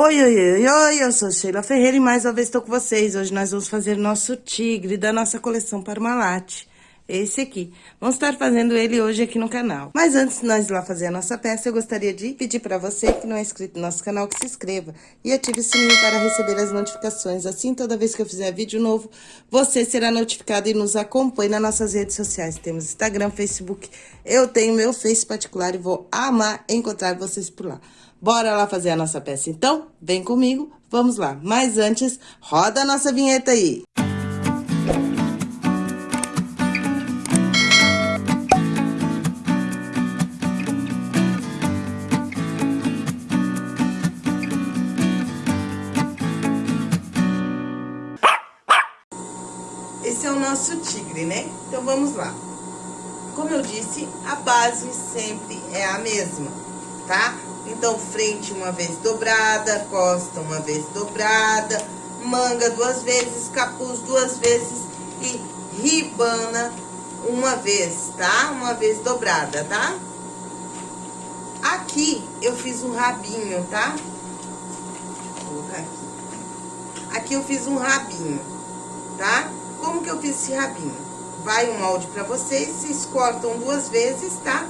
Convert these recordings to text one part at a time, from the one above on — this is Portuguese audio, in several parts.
Oi, oi, oi, oi, eu sou Sheila Ferreira e mais uma vez estou com vocês. Hoje nós vamos fazer nosso tigre da nossa coleção Parmalat. Esse aqui. Vamos estar fazendo ele hoje aqui no canal. Mas antes de nós ir lá fazer a nossa peça, eu gostaria de pedir para você que não é inscrito no nosso canal, que se inscreva e ative o sininho para receber as notificações. Assim, toda vez que eu fizer vídeo novo, você será notificado e nos acompanhe nas nossas redes sociais. Temos Instagram, Facebook, eu tenho meu Face particular e vou amar encontrar vocês por lá. Bora lá fazer a nossa peça, então? Vem comigo, vamos lá. Mas antes, roda a nossa vinheta aí. Esse é o nosso tigre, né? Então, vamos lá. Como eu disse, a base sempre é a mesma, tá? Então, frente uma vez dobrada, costa uma vez dobrada, manga duas vezes, capuz duas vezes e ribana uma vez, tá? Uma vez dobrada, tá? Aqui eu fiz um rabinho, tá? Vou colocar aqui. Aqui eu fiz um rabinho, tá? Como que eu fiz esse rabinho? Vai um molde pra vocês, vocês cortam duas vezes, tá?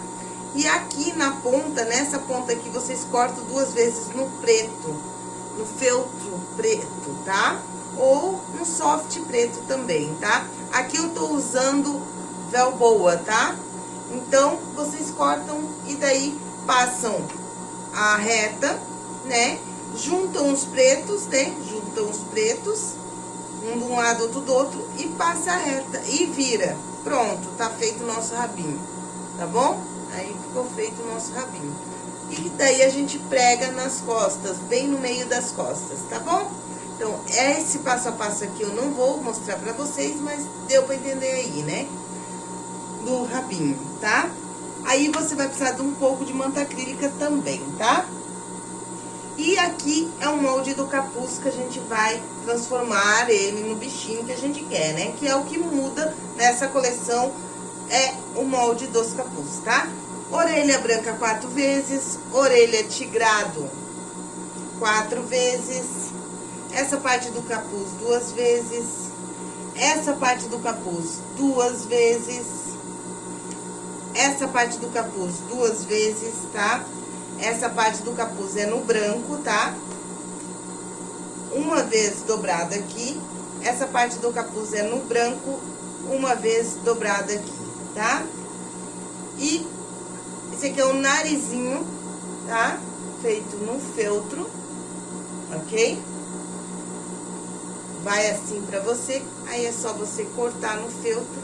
E aqui na ponta, nessa ponta aqui, vocês cortam duas vezes no preto, no feltro preto, tá? Ou no soft preto também, tá? Aqui eu tô usando velboa, tá? Então, vocês cortam e daí passam a reta, né? Juntam os pretos, né? Juntam os pretos, um de um lado, outro do outro, e passa a reta e vira. Pronto, tá feito o nosso rabinho, tá bom? Aí ficou feito o nosso rabinho. E daí a gente prega nas costas, bem no meio das costas, tá bom? Então, esse passo a passo aqui eu não vou mostrar pra vocês, mas deu pra entender aí, né? Do rabinho, tá? Aí você vai precisar de um pouco de manta acrílica também, tá? E aqui é um molde do capuz que a gente vai transformar ele no bichinho que a gente quer, né? Que é o que muda nessa coleção, é o molde dos capuz, tá? Orelha branca quatro vezes, orelha tigrado quatro vezes, essa parte do capuz duas vezes, essa parte do capuz duas vezes, essa parte do capuz duas vezes, tá? Essa parte do capuz é no branco, tá? Uma vez dobrada aqui, essa parte do capuz é no branco, uma vez dobrada aqui, tá? E esse aqui é o narizinho, tá? Feito no feltro, ok? Vai assim pra você, aí é só você cortar no feltro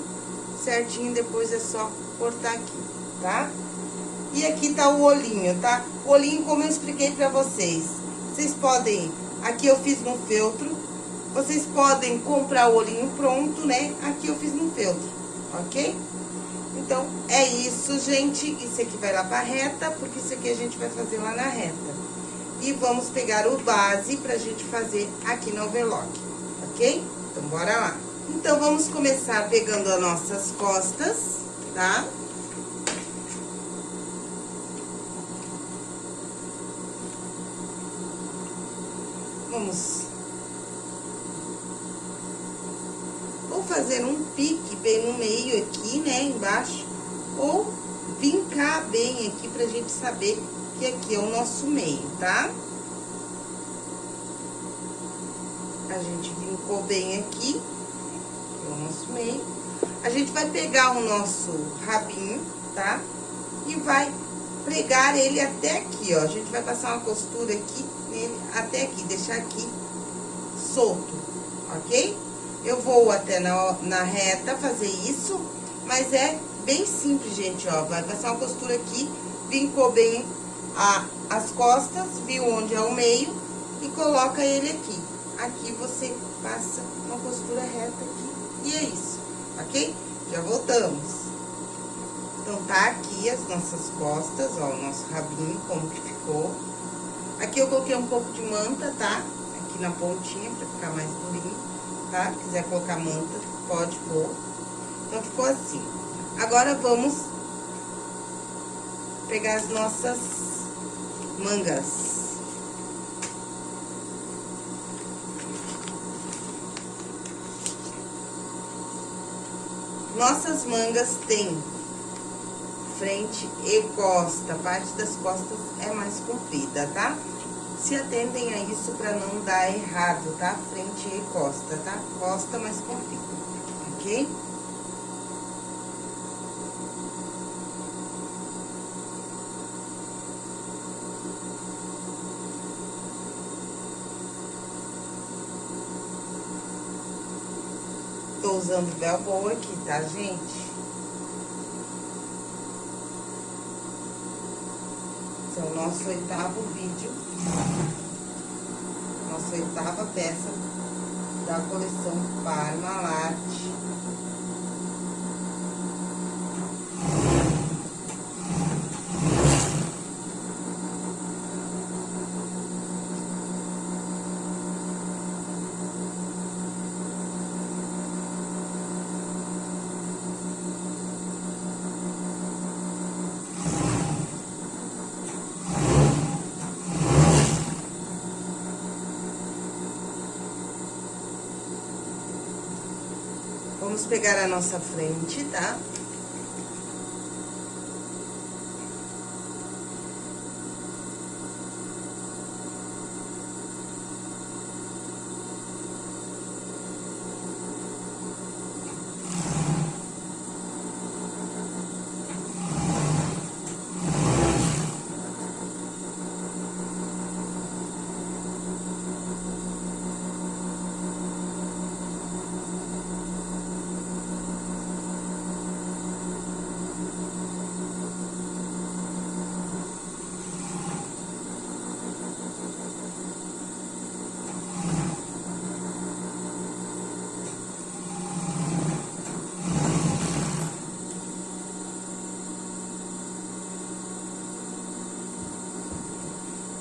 certinho, depois é só cortar aqui, tá? E aqui tá o olhinho, tá? O olhinho, como eu expliquei pra vocês, vocês podem... Aqui eu fiz no feltro, vocês podem comprar o olhinho pronto, né? Aqui eu fiz no feltro, ok? Então, é isso, gente. Isso aqui vai lá pra reta, porque isso aqui a gente vai fazer lá na reta. E vamos pegar o base pra gente fazer aqui no overlock, ok? Então, bora lá. Então, vamos começar pegando as nossas costas, tá? Vamos fazer um pique bem no meio aqui, né, embaixo, ou vincar bem aqui pra gente saber que aqui é o nosso meio, tá? A gente vincou bem aqui, é o nosso meio. A gente vai pegar o nosso rabinho, tá? E vai pregar ele até aqui, ó. A gente vai passar uma costura aqui nele até aqui, deixar aqui solto, ok? Eu vou até na, na reta fazer isso, mas é bem simples, gente, ó. Vai passar uma costura aqui, vincou bem a, as costas, viu onde é o meio e coloca ele aqui. Aqui você passa uma costura reta aqui e é isso, ok? Já voltamos. Então, tá aqui as nossas costas, ó, o nosso rabinho, como que ficou. Aqui eu coloquei um pouco de manta, tá? Aqui na pontinha, pra ficar mais durinho tá? Se quiser colocar manta, pode pôr. Então, ficou assim. Agora, vamos pegar as nossas mangas. Nossas mangas têm frente e costa. A parte das costas é mais comprida, tá? Se atentem a isso pra não dar errado, tá? Frente e costa, tá? Costa mais comprida, ok? Tô usando velcro aqui, tá, gente? Esse é o nosso oitavo vídeo. Nossa oitava peça da coleção Parmalat. Vamos pegar a nossa frente, tá?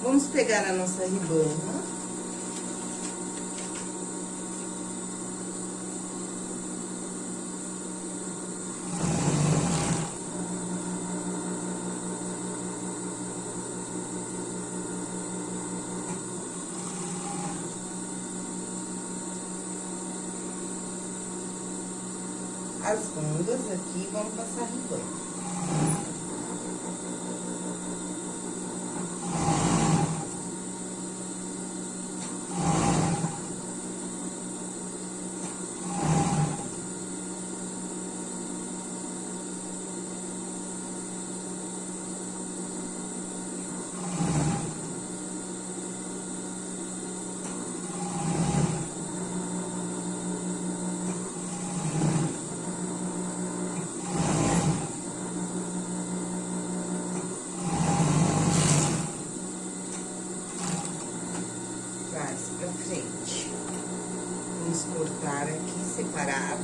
Vamos pegar a nossa ribana. As bundas aqui, vamos passar ribana. Traz pra frente. Vamos cortar aqui separado.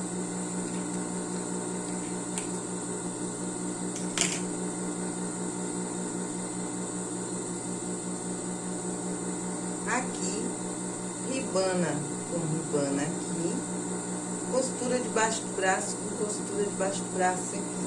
Aqui, ribana com ribana aqui. Costura debaixo do braço com costura debaixo do braço aqui.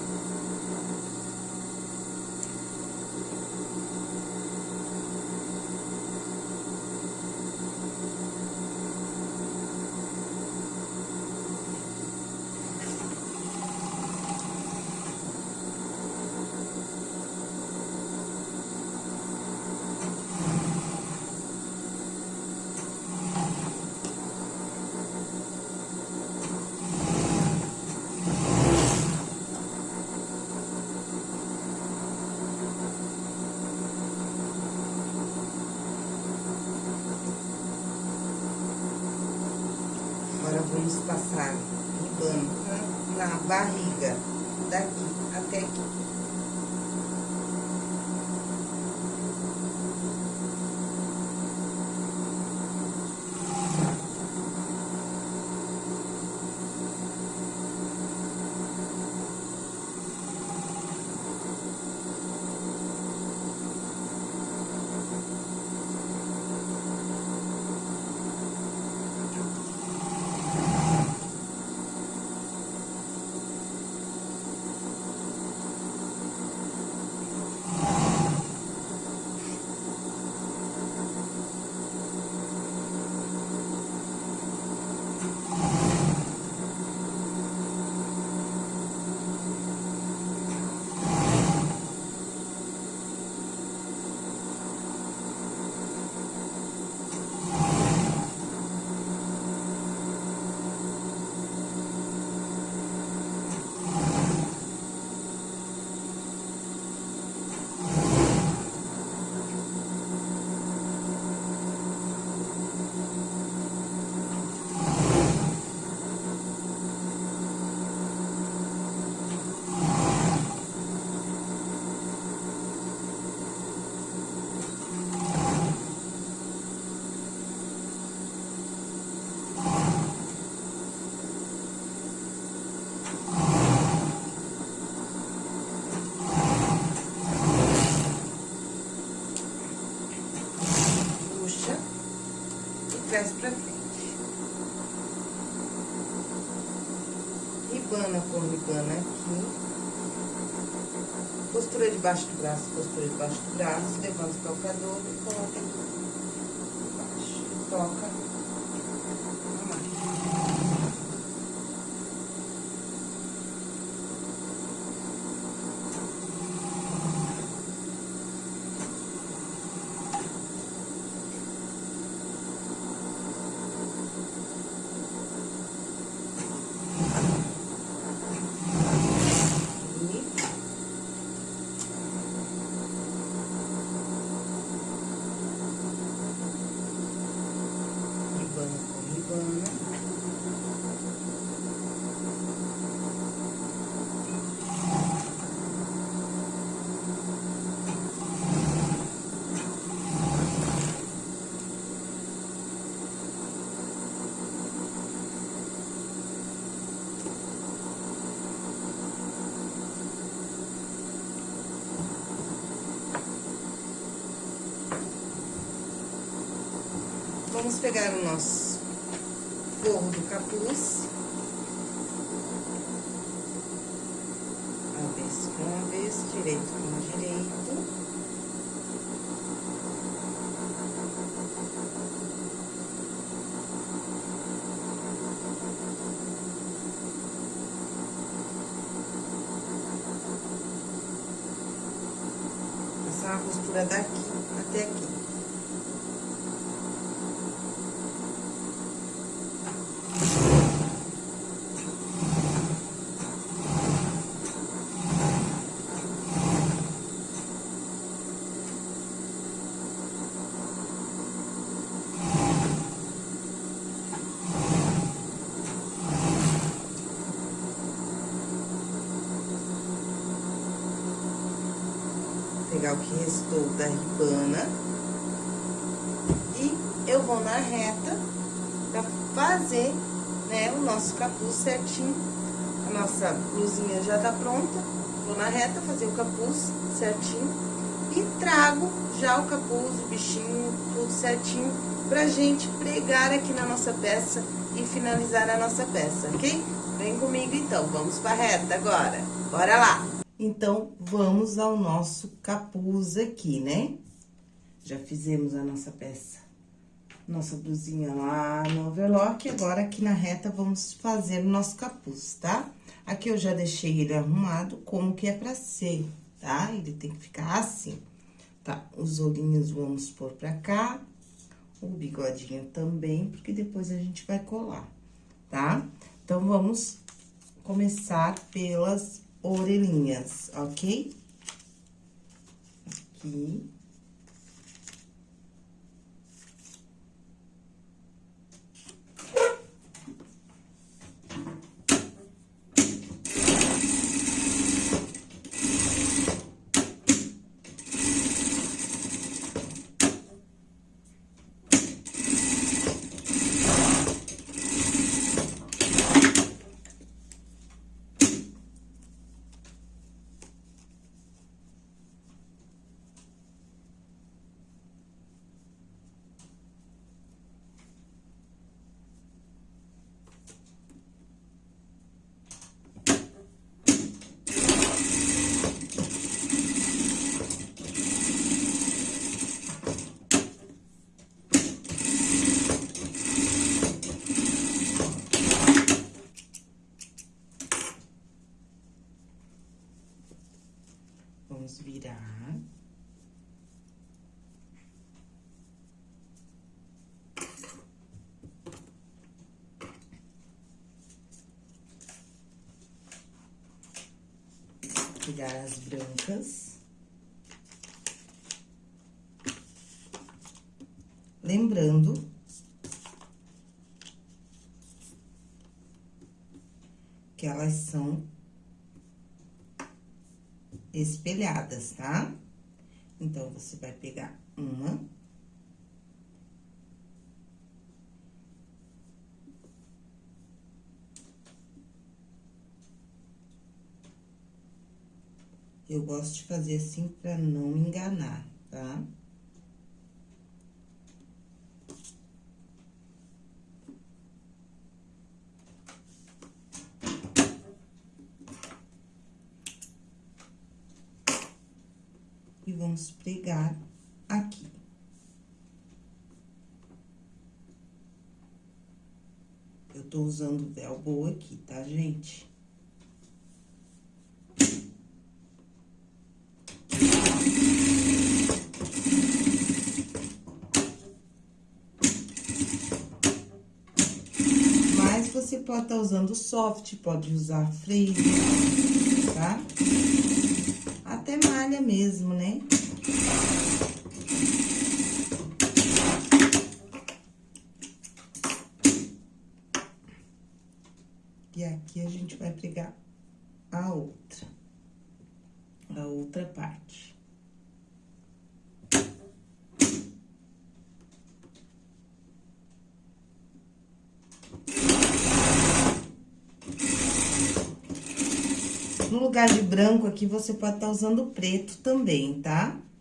Trás pra frente. Ribana com ribana aqui. Costura debaixo do braço, costura debaixo do braço, levanta o calcador e coloca aqui embaixo. Toca Vamos pegar o nosso forro do capuz. Avesso com avesso, direito com direito. Passar a costura daqui até aqui. pegar o que restou da ribana. E eu vou na reta pra fazer, né, o nosso capuz certinho. A nossa blusinha já tá pronta. Vou na reta fazer o capuz certinho. E trago já o capuz, o bichinho, tudo certinho, pra gente pregar aqui na nossa peça e finalizar a nossa peça, ok? Vem comigo então, vamos pra reta agora. Bora lá! Então, vamos ao nosso capuz aqui, né? Já fizemos a nossa peça, nossa blusinha lá no overlock, agora aqui na reta vamos fazer o nosso capuz, tá? Aqui eu já deixei ele arrumado como que é pra ser, tá? Ele tem que ficar assim. Tá, os olhinhos vamos pôr pra cá, o bigodinho também, porque depois a gente vai colar, tá? Então, vamos começar pelas orelhinhas, ok? Aqui. Vamos virar. Pegar as brancas. Lembrando que elas são espelhadas, tá? Então, você vai pegar uma. Eu gosto de fazer assim pra não enganar, tá? e vamos pregar aqui. Eu tô usando velcro aqui, tá, gente? Mas você pode estar tá usando soft, pode usar freio, tá? Até malha mesmo, né? E aqui a gente vai pregar a outra, a outra parte. No lugar de branco aqui, você pode estar tá usando preto também, tá? assim,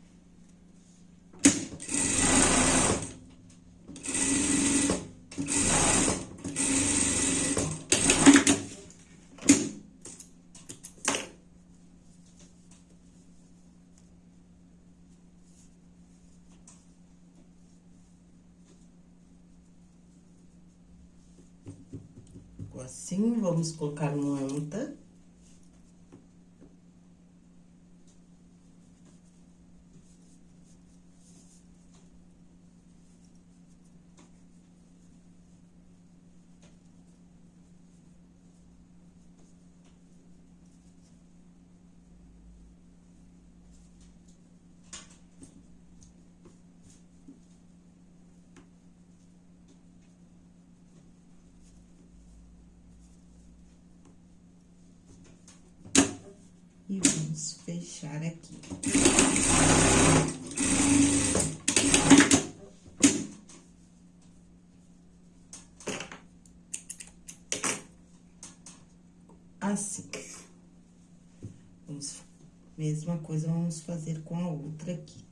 vamos colocar manta. E vamos fechar aqui. Assim. Vamos, mesma coisa vamos fazer com a outra aqui,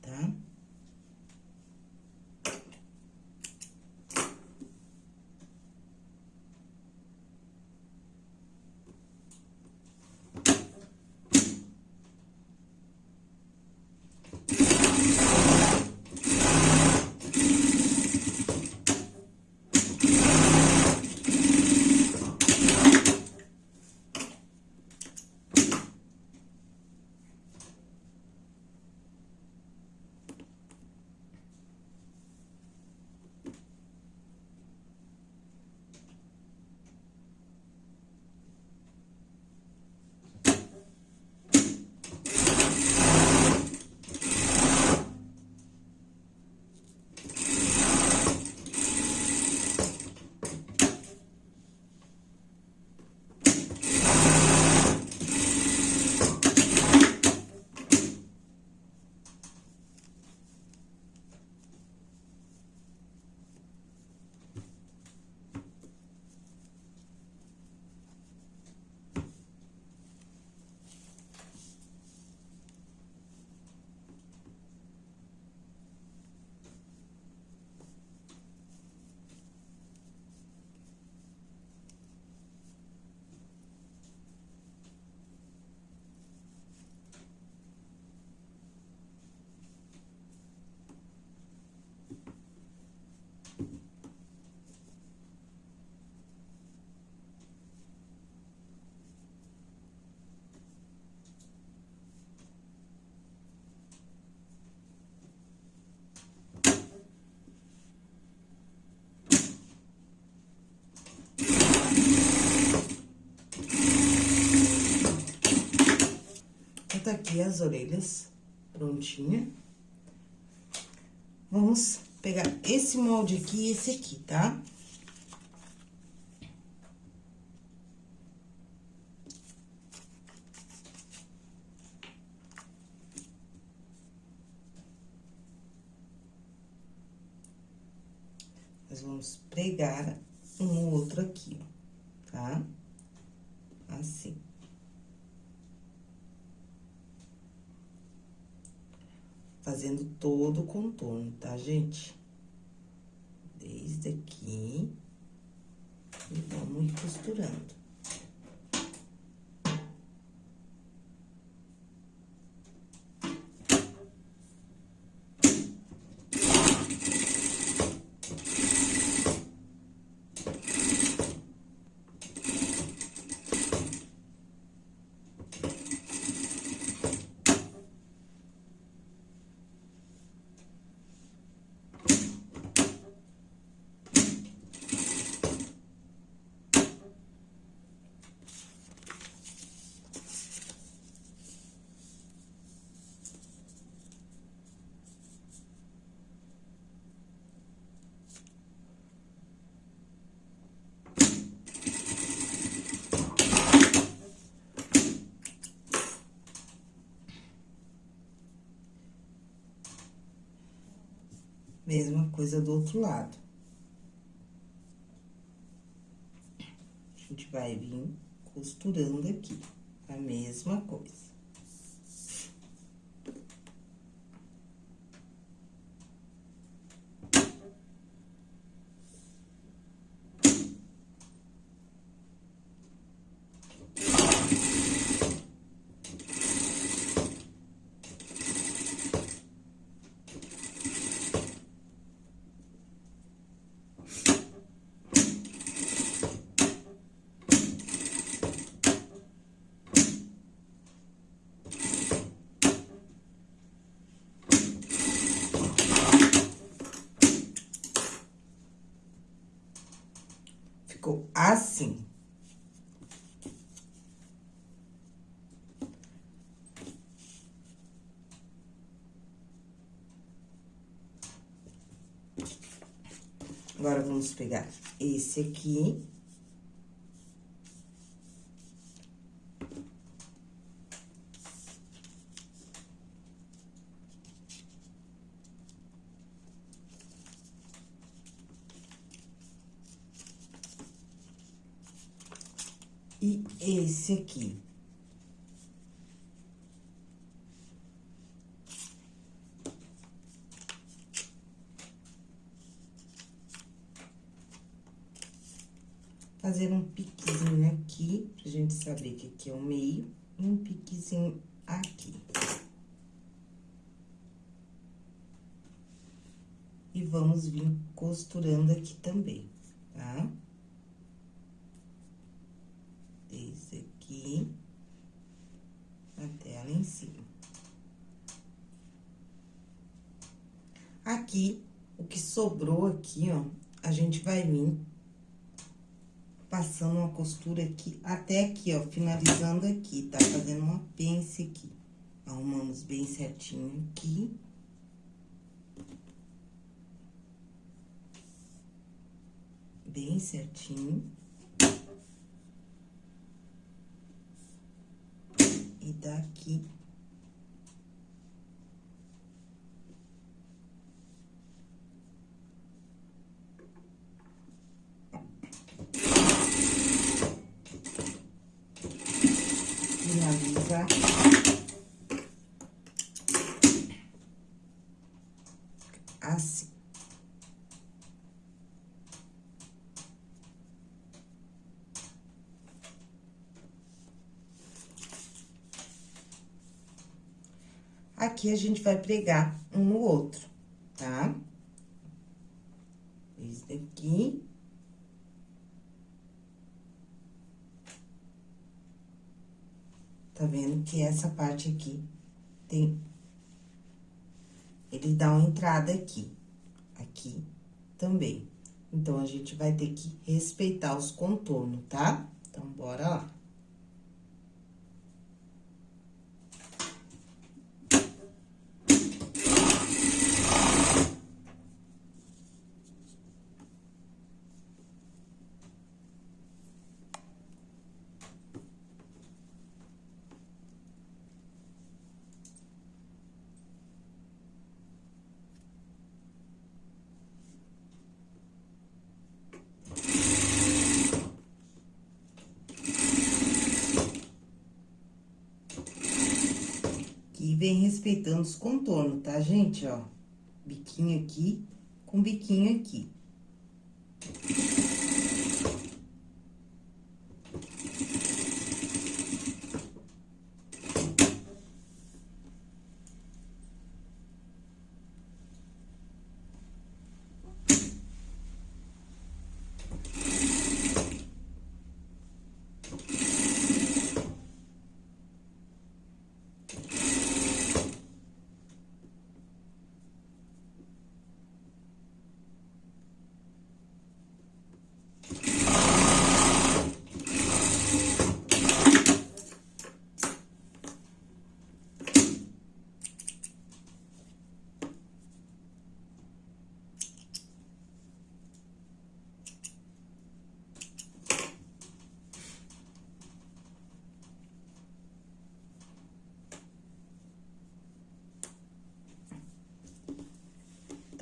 aqui as orelhas prontinha. Vamos pegar esse molde aqui e esse aqui, tá? Nós vamos pregar um outro aqui, ó, tá? Assim. Fazendo todo o contorno, tá, gente? Desde aqui, e vamos costurando. Mesma coisa do outro lado. A gente vai vir costurando aqui, a mesma coisa. ficou assim. Agora, vamos pegar esse aqui. e esse aqui. Fazer um piquezinho aqui, pra gente saber que aqui é o meio, e um piquezinho aqui. E vamos vir costurando aqui também, tá? Tá? aqui, até lá em cima. Aqui, o que sobrou aqui, ó, a gente vai vir passando uma costura aqui, até aqui, ó, finalizando aqui, tá? Fazendo uma pence aqui. Arrumamos bem certinho aqui. Bem certinho. e daqui. Assim. Aqui, a gente vai pregar um no outro, tá? Esse daqui. Tá vendo que essa aqui tem... Ele dá uma entrada aqui, aqui também. Então, a gente vai ter que respeitar os contornos, tá? Então, bora lá. Vem respeitando os contornos, tá, gente? Ó, biquinho aqui com biquinho aqui.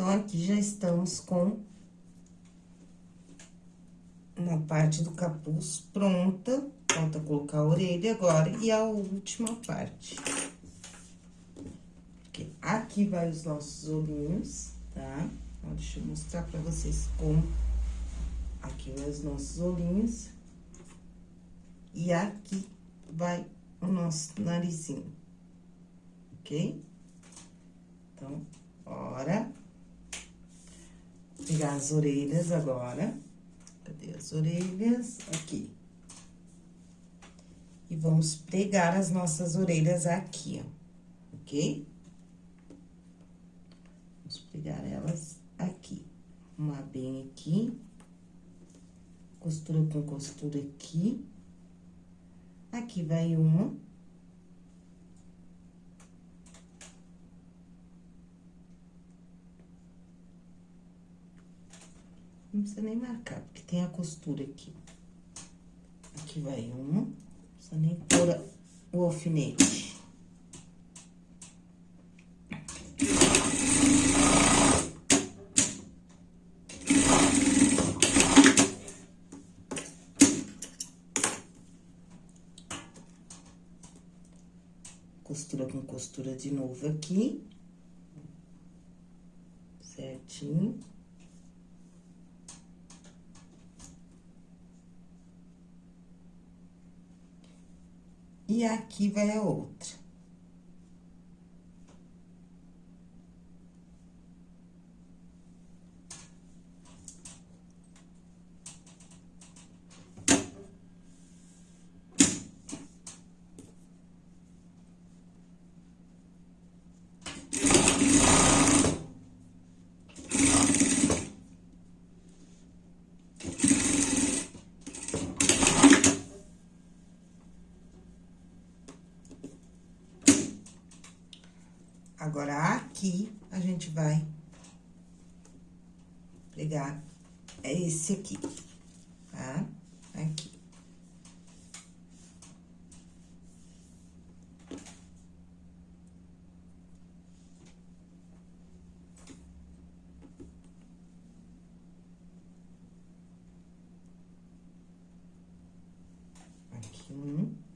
Então, aqui já estamos com uma parte do capuz pronta. Falta colocar a orelha agora e a última parte. Aqui vai os nossos olhinhos, tá? Então, deixa eu mostrar pra vocês como. Aqui vai os nossos olhinhos. E aqui vai o nosso narizinho, ok? Então, bora pegar as orelhas agora. Cadê as orelhas? Aqui. E vamos pregar as nossas orelhas aqui, ó, ok? Vamos pegar elas aqui. Arrumar bem aqui. Costura com costura aqui. Aqui vai uma. Não precisa nem marcar, porque tem a costura aqui. Aqui vai uma. Não precisa nem pôr o alfinete. Costura com costura de novo aqui. Certinho. E aqui vai a outra. Agora, aqui, a gente vai pregar é esse aqui, tá? Aqui. Aqui um.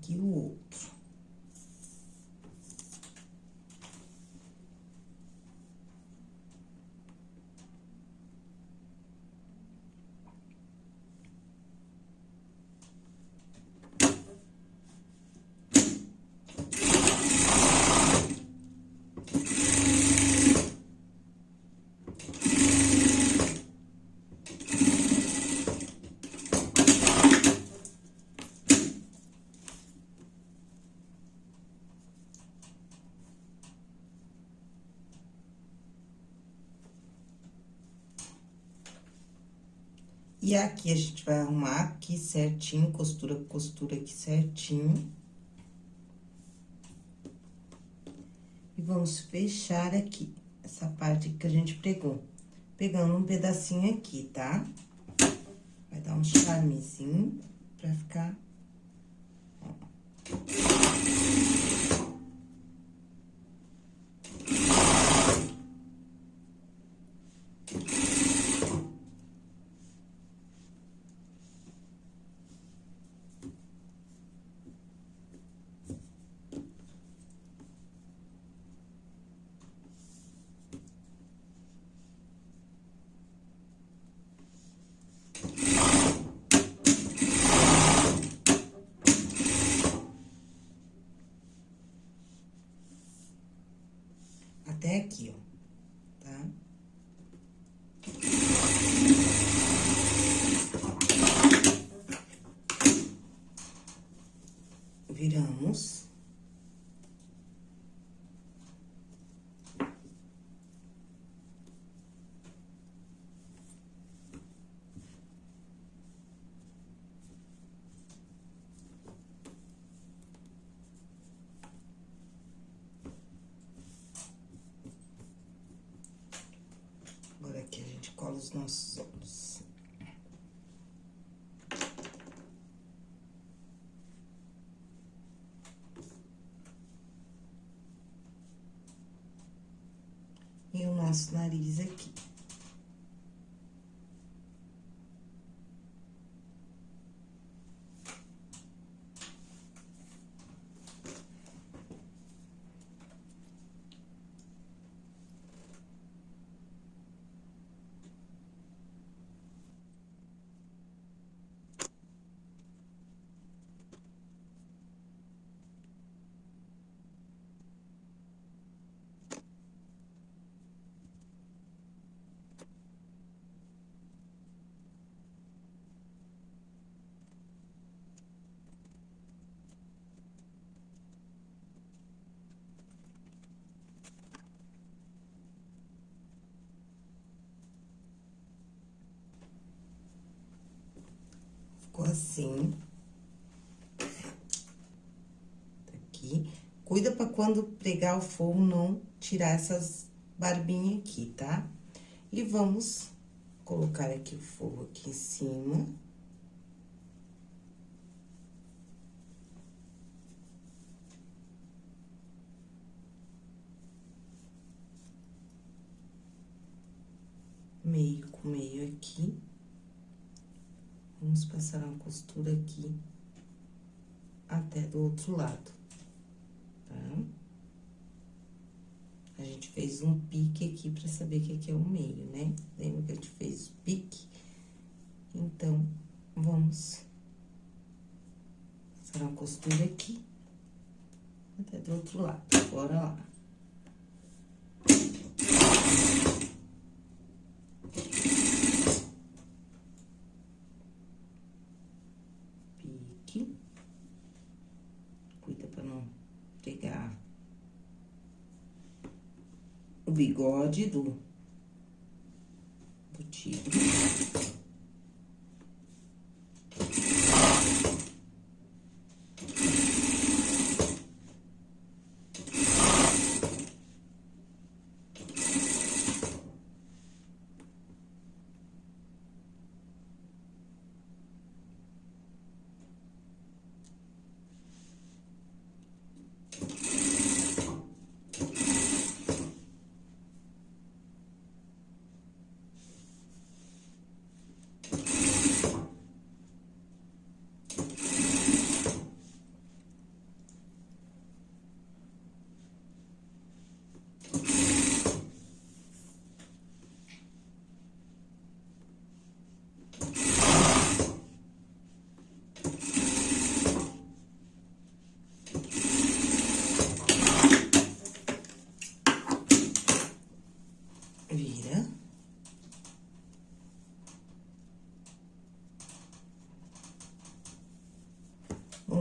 aqui o outro. E aqui, a gente vai arrumar aqui certinho, costura com costura aqui certinho. E vamos fechar aqui, essa parte que a gente pregou. Pegando um pedacinho aqui, tá? Vai dar um charmezinho pra ficar... Ó. aqui, ó, os nossos olhos. E o nosso nariz aqui. Ficou assim. Tá aqui. Cuida pra quando pregar o forro não tirar essas barbinhas aqui, tá? E vamos colocar aqui o forro aqui em cima. Meio com meio aqui. Vamos passar uma costura aqui até do outro lado, tá? A gente fez um pique aqui pra saber que aqui é o meio, né? Lembra que a gente fez o pique? Então, vamos passar uma costura aqui até do outro lado. Bora lá. Bigode do, do tigre.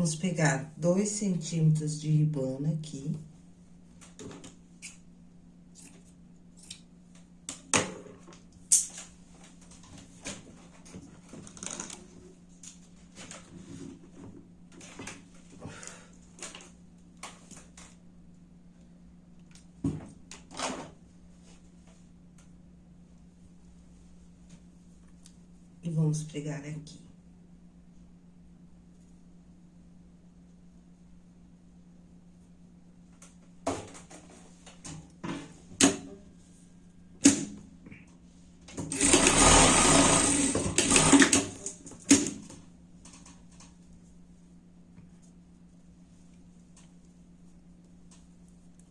Vamos pegar dois centímetros de ribana aqui. E vamos pregar aqui.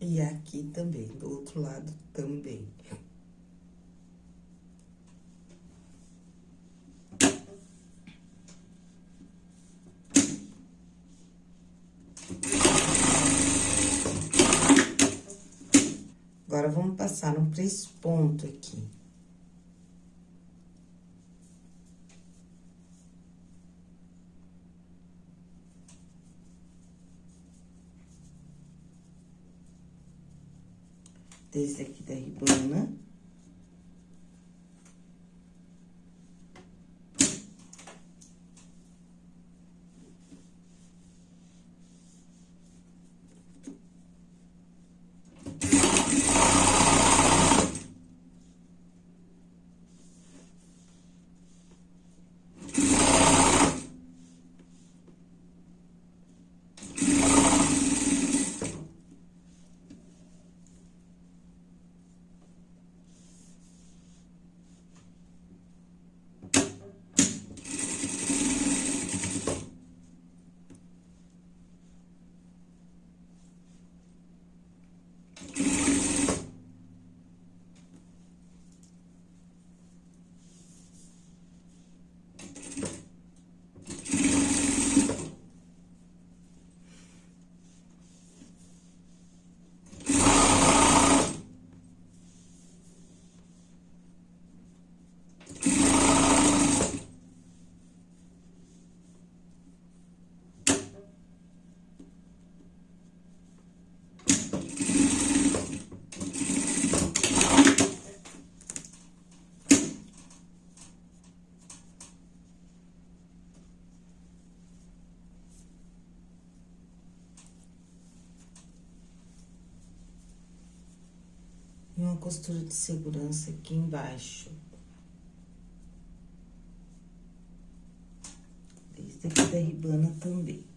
E aqui também, do outro lado também. Agora, vamos passar três pontos aqui. desse aqui da ribana. Costura de segurança aqui embaixo. Esse aqui da ribana também.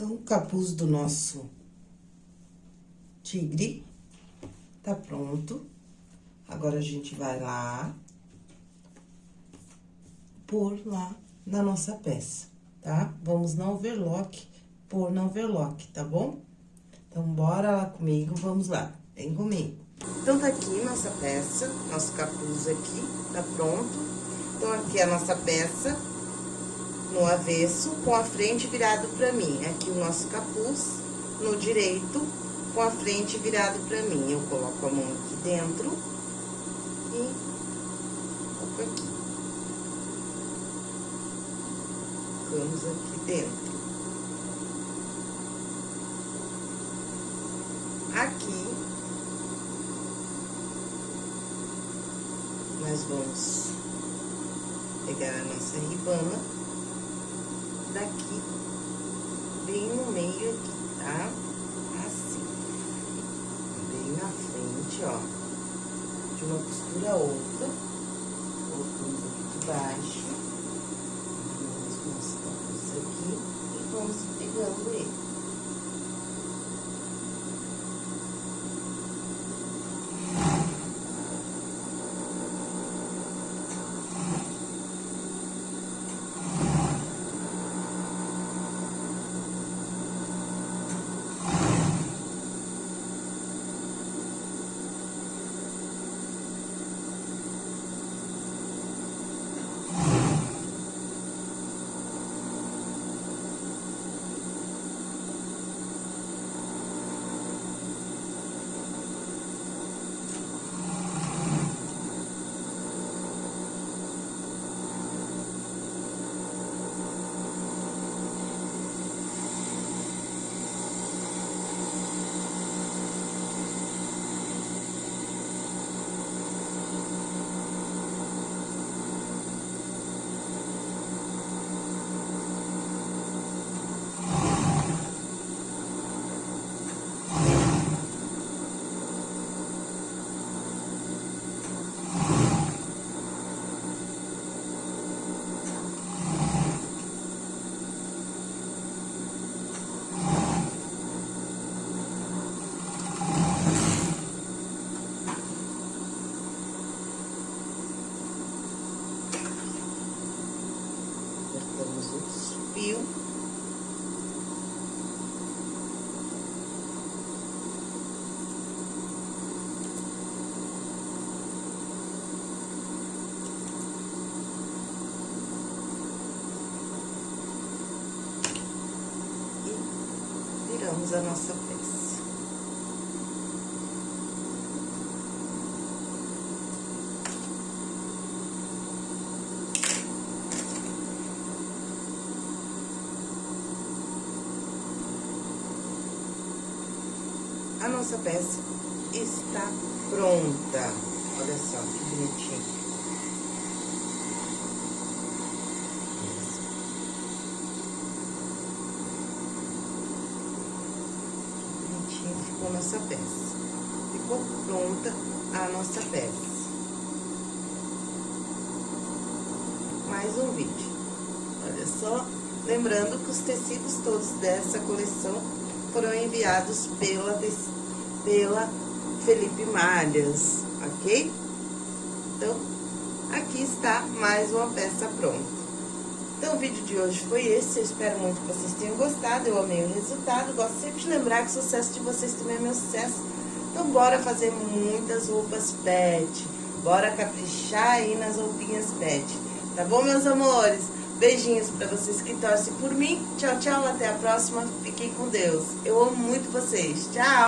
Então, o capuz do nosso tigre tá pronto. Agora, a gente vai lá, pôr lá na nossa peça, tá? Vamos na overlock, pôr na overlock, tá bom? Então, bora lá comigo, vamos lá, vem comigo. Então, tá aqui nossa peça, nosso capuz aqui, tá pronto. Então, aqui é a nossa peça, no avesso, com a frente virado pra mim. Aqui o nosso capuz, no direito, com a frente virado pra mim. Eu coloco a mão aqui dentro e coloco aqui. Colocamos aqui dentro. Aqui, nós vamos pegar a nossa ribana daqui, bem no meio aqui, tá? Assim. Bem na frente, ó. De uma costura outra. A nossa peça. A nossa peça está pronta. Olha só que bonitinho. Nossa peça. Ficou pronta a nossa peça. Mais um vídeo. Olha só, lembrando que os tecidos todos dessa coleção foram enviados pela, pela Felipe Malhas, ok? Então, aqui está mais uma peça pronta. Então, o vídeo de hoje foi esse. Eu espero muito que vocês tenham gostado. Eu amei o resultado. Gosto sempre de lembrar que o sucesso de vocês também é meu sucesso. Então, bora fazer muitas roupas pet. Bora caprichar aí nas roupinhas pet. Tá bom, meus amores? Beijinhos para vocês que torcem por mim. Tchau, tchau. Até a próxima. Fiquem com Deus. Eu amo muito vocês. Tchau.